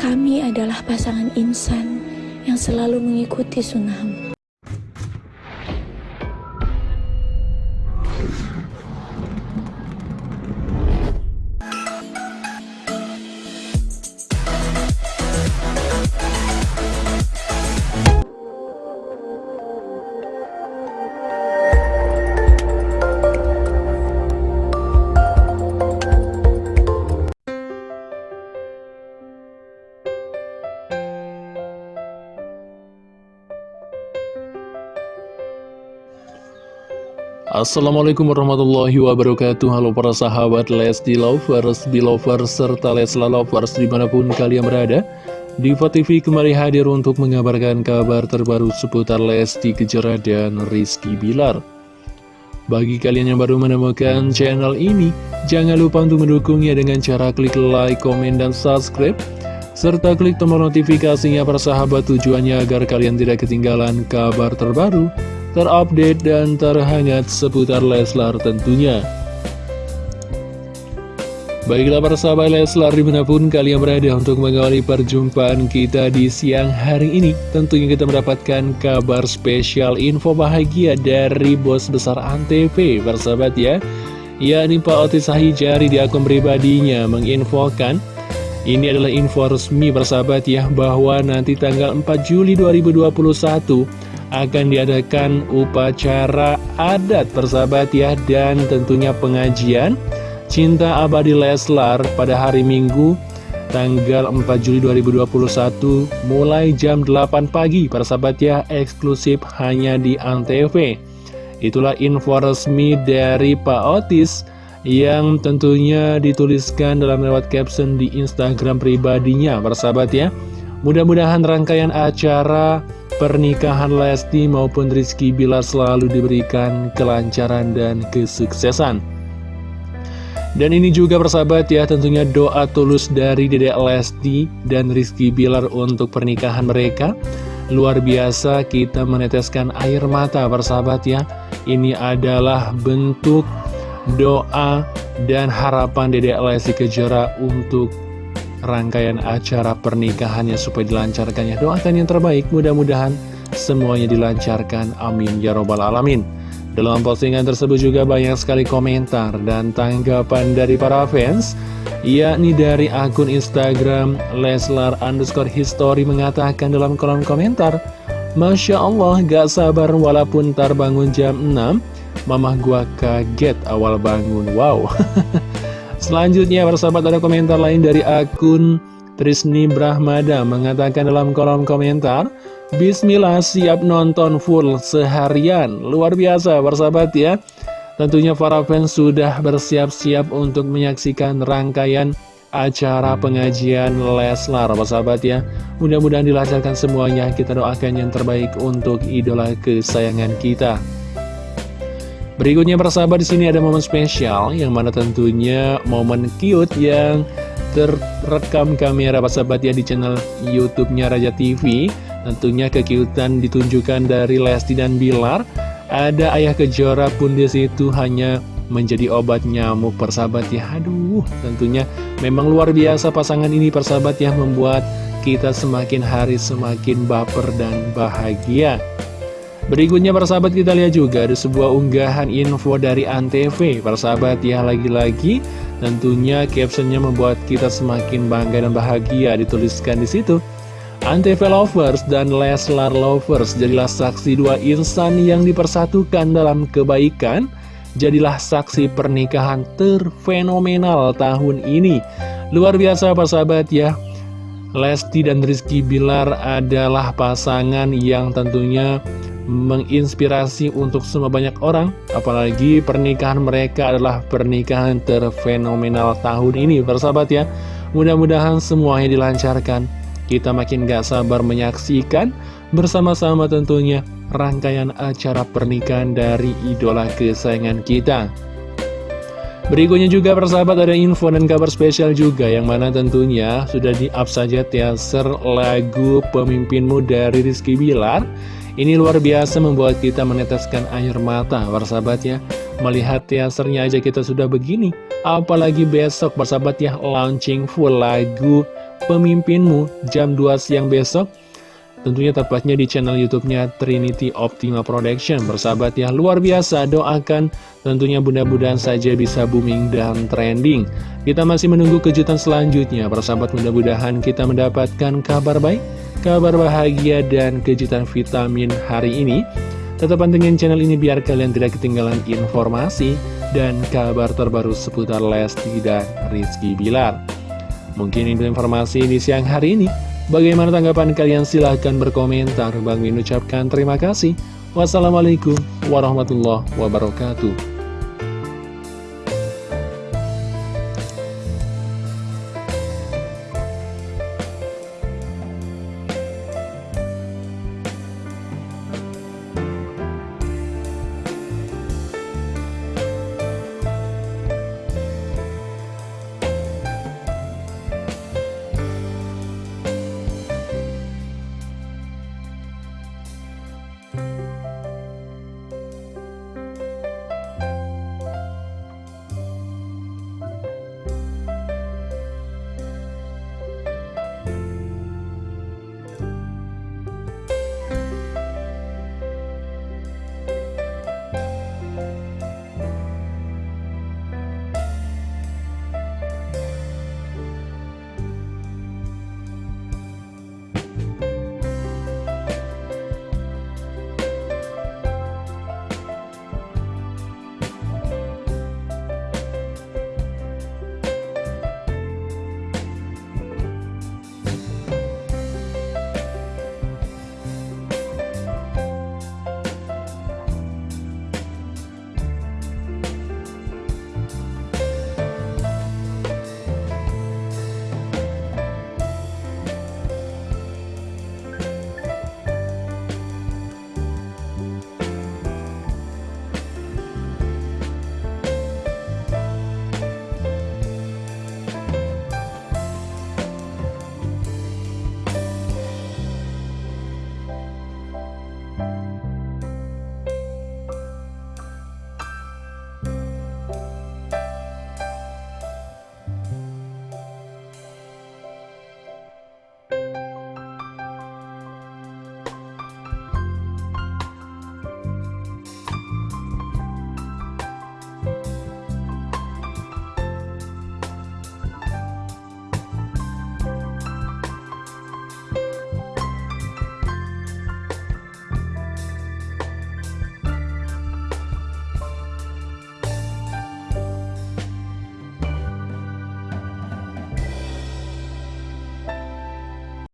Kami adalah pasangan insan yang selalu mengikuti sunnahmu. Assalamualaikum warahmatullahi wabarakatuh. Halo para sahabat Lesti Lovers, Belovers, serta Lesla Lovers di mana pun kalian berada. Diva TV kembali hadir untuk mengabarkan kabar terbaru seputar Lesti Kejora dan Rizky Bilar. Bagi kalian yang baru menemukan channel ini Jangan lupa untuk mendukungnya dengan cara klik like, komen, dan subscribe serta klik tombol notifikasinya para sahabat tujuannya agar kalian tidak ketinggalan kabar terbaru terupdate dan terhangat seputar Leslar tentunya. Baiklah para sahabat Leslar di mana pun kalian berada untuk mengawali perjumpaan kita di siang hari ini Tentunya kita mendapatkan kabar spesial info bahagia dari bos besar Antv persahabat ya Ya ini Pak Otis Hahijari di akun pribadinya menginfokan Ini adalah info resmi persahabat ya bahwa nanti tanggal 4 Juli 2021 akan diadakan upacara adat persahabat ya dan tentunya pengajian. Cinta Abadi Leslar pada hari Minggu tanggal 4 Juli 2021 mulai jam 8 pagi persahabat ya eksklusif hanya di Antv. Itulah info resmi dari Pak Otis yang tentunya dituliskan dalam lewat caption di Instagram pribadinya persahabat ya. Mudah-mudahan rangkaian acara pernikahan Lesti maupun Rizky Bilar selalu diberikan kelancaran dan kesuksesan. Dan ini juga persahabat ya tentunya doa tulus dari Dedek Lesti dan Rizky Bilar untuk pernikahan mereka. Luar biasa kita meneteskan air mata persahabat ya. Ini adalah bentuk doa dan harapan Dedek Lesti Kejora untuk rangkaian acara pernikahannya supaya dilancarkannya. Doakan yang terbaik, mudah-mudahan semuanya dilancarkan. Amin. Ya Robbal Alamin. Dalam postingan tersebut juga banyak sekali komentar dan tanggapan dari para fans, yakni dari akun Instagram Leslar underscore history mengatakan dalam kolom komentar, Masya Allah gak sabar walaupun ntar bangun jam 6, mamah gua kaget awal bangun, wow. Selanjutnya persahabat ada komentar lain dari akun Trisni Brahmada mengatakan dalam kolom komentar Bismillah siap nonton full seharian. Luar biasa persahabat ya. Tentunya para fans sudah bersiap-siap untuk menyaksikan rangkaian acara pengajian Leslar persahabat ya. Mudah-mudahan dilancarkan semuanya. Kita doakan yang terbaik untuk idola kesayangan kita Berikutnya persahabat di sini ada momen spesial yang mana tentunya momen cute yang terekam kamera persahabat ya di channel YouTube-nya Raja TV. Tentunya kekiutan ditunjukkan dari Lesti dan Bilar. Ada ayah kejora pun di situ hanya menjadi obat nyamuk persahabat ya. Aduh, tentunya memang luar biasa pasangan ini persahabat ya membuat kita semakin hari semakin baper dan bahagia. Berikutnya persahabat kita lihat juga ada sebuah unggahan info dari Antv. Persahabat ya lagi-lagi tentunya captionnya membuat kita semakin bangga dan bahagia. Dituliskan di situ. Antv Lovers dan Leslar Lovers jadilah saksi dua insan yang dipersatukan dalam kebaikan. Jadilah saksi pernikahan terfenomenal tahun ini. Luar biasa persahabat ya. Lesti dan Rizky Bilar adalah pasangan yang tentunya menginspirasi untuk semua banyak orang Apalagi pernikahan mereka adalah pernikahan terfenomenal tahun ini Bersahabat ya. Mudah-mudahan semuanya dilancarkan. Kita makin gak sabar menyaksikan Bersama-sama tentunya Rangkaian acara pernikahan dari idola kesayangan kita. Berikutnya juga persahabat ada info dan kabar spesial juga Yang mana tentunya sudah di-up saja teaser lagu pemimpinmu dari Rizky Bilar ini luar biasa membuat kita meneteskan air mata, persahabat ya. Melihat teasernya aja kita sudah begini. Apalagi besok, persahabat ya, launching full lagu pemimpinmu jam 2 siang besok Tentunya tepatnya di channel YouTube-nya Trinity Optima Production. Bersahabat ya, luar biasa. Doakan tentunya mudah-mudahan saja bisa booming dan trending. Kita masih menunggu kejutan selanjutnya. Bersahabat mudah-mudahan kita mendapatkan kabar baik, kabar bahagia, dan kejutan vitamin hari ini. Tetap pantengin channel ini biar kalian tidak ketinggalan informasi dan kabar terbaru seputar Lesti dan Rizky Bilar. Mungkin itu informasi di siang hari ini. Bagaimana tanggapan kalian? Silahkan berkomentar. Bang Min ucapkan terima kasih. Wassalamualaikum warahmatullahi wabarakatuh.